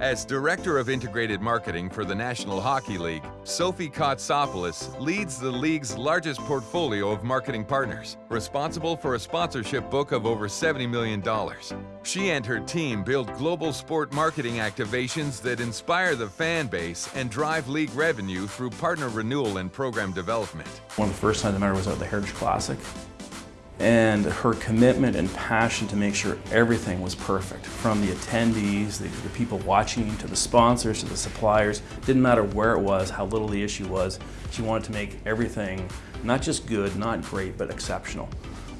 As Director of Integrated Marketing for the National Hockey League, Sophie Kotsopoulos leads the league's largest portfolio of marketing partners, responsible for a sponsorship book of over $70 million. She and her team build global sport marketing activations that inspire the fan base and drive league revenue through partner renewal and program development. One of the first times I met was at the Heritage Classic and her commitment and passion to make sure everything was perfect from the attendees, the, the, people watching, to the sponsors, to the suppliers. Didn't matter where it was, how little the issue was. She wanted to make everything not just good, not great, but exceptional.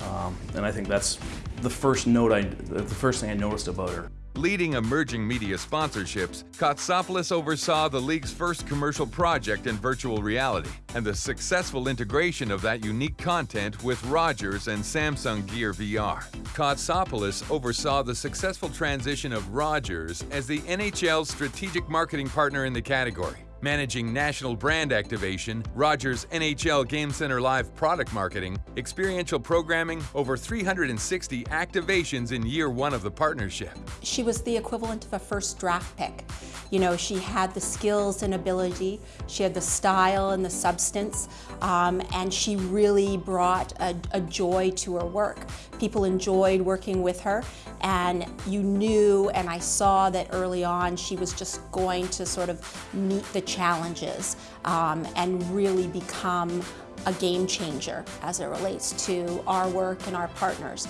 Um, and I think that's the first note I, the first thing I noticed about her. Leading emerging media sponsorships, Kotsopoulos oversaw the league's first commercial project in virtual reality and the successful integration of that unique content with Rogers and Samsung Gear VR. Kotsopoulos oversaw the successful transition of Rogers as the NHL's strategic marketing partner in the category managing national brand activation, Rogers NHL Game Center Live product marketing, experiential programming, over 360 activations in year one of the partnership. She was the equivalent of a first draft pick. You know, she had the skills and ability, she had the style and the substance, um, and she really brought a, a joy to her work. People enjoyed working with her, and you knew, and I saw that early on, she was just going to sort of meet the challenges um, and really become a game changer as it relates to our work and our partners.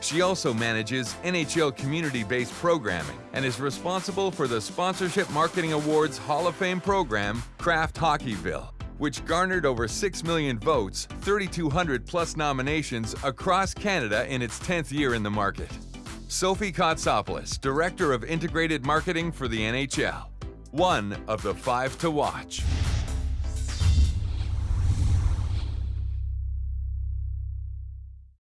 She also manages NHL community-based programming and is responsible for the Sponsorship Marketing Awards Hall of Fame program, Kraft Hockeyville, which garnered over 6 million votes, 3,200 plus nominations across Canada in its 10th year in the market. Sophie Kotsopoulos, Director of Integrated Marketing for the NHL one of the five to watch.